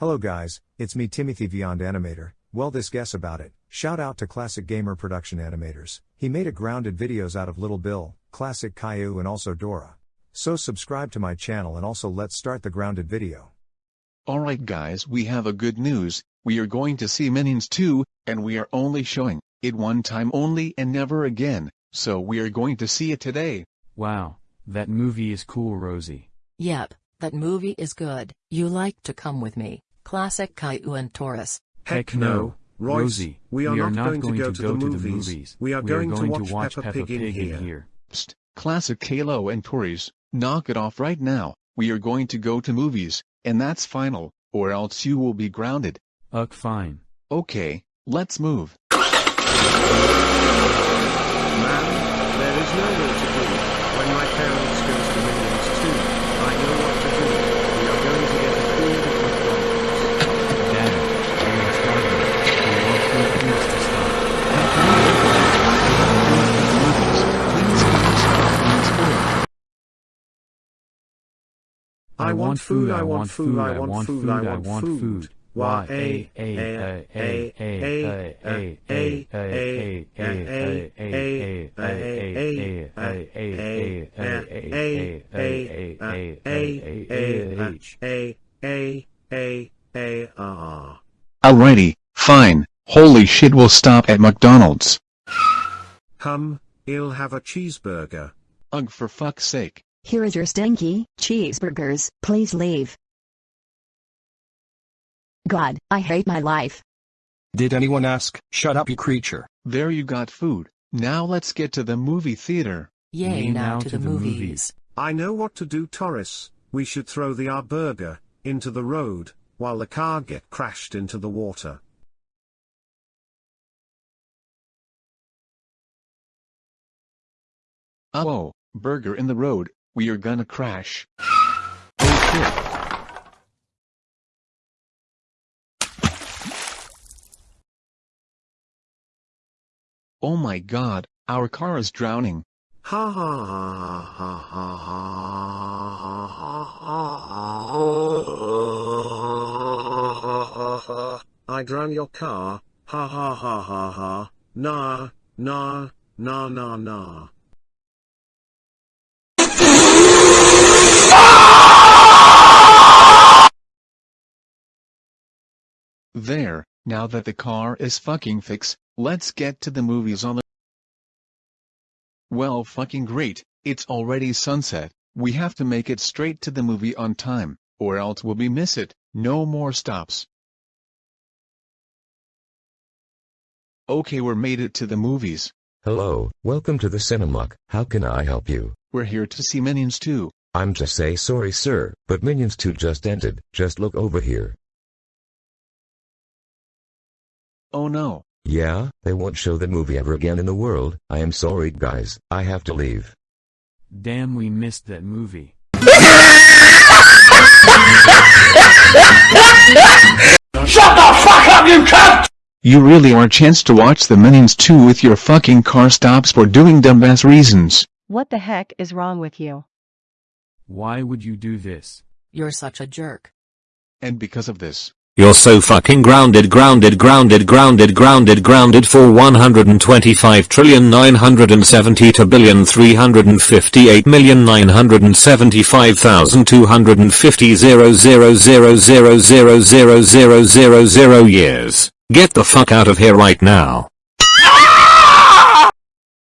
Hello guys, it's me Timothy Beyond Animator. Well this guess about it. Shout out to Classic Gamer Production Animators. He made a grounded videos out of Little Bill, Classic Caillou and also Dora. So subscribe to my channel and also let's start the grounded video. Alright guys we have a good news, we are going to see Minions 2, and we are only showing it one time only and never again, so we are going to see it today. Wow, that movie is cool Rosie. Yep, that movie is good. You like to come with me, classic Caillou and Taurus. Heck no, Royce, Rosie, we are not going to go to the movies. We are going to watch Peppa Pig in here. Psst, classic Caillou and Tories, knock it off right now, we are going to go to movies, and that's final, or else you will be grounded. Ugh fine. Okay, let's move. Man, I want food, I want food, I want food, I want food. Why, a, a, a, a, a, a, a, a, a, a, a, a, Alrighty, fine, holy shit we'll stop at McDonald's. Hum, he'll have a cheeseburger. Ugh for fuck's sake. Here is your stinky cheeseburgers, please leave. God, I hate my life. Did anyone ask? Shut up you creature. There you got food, now let's get to the movie theater. Yay Me now, to, the, movies. I know what to do Taurus, we should throw the our burger, into the road, while the car get crashed into the water. Oh, burger in the road, we are gonna crash. Oh shit. Oh my god, our car is drowning. Ha ha ha ha ha ha ha I drown your car, ha ha ha ha ha, nah, nah, nah nah nah. There, now that the car is fucking fixed, let's get to the movies on the Well fucking great, it's already sunset, we have to make it straight to the movie on time, or else we'll be miss it, no more stops. Okay we're made it to the movies, Hello, welcome to the Cinemark. How can I help you? we're here to see Minions 2. I'm just say sorry sir, but Minions 2 just ended. Just look over here. Oh no. Yeah, they won't show the movie ever again in the world. I am sorry guys, I have to leave. Damn we missed that movie. Shut the fuck up you cunt! You really are a chance to watch the Minions 2 with your fucking car stops for doing dumbass reasons. What the heck is wrong with you? Why would you do this? You're such a jerk. And because of this, You're so fucking grounded grounded grounded grounded grounded grounded for 125 trillion 970 to billion 358 million 975,250 zero zero zero zero zero zero zero zero zero years. Get the fuck out of here right now.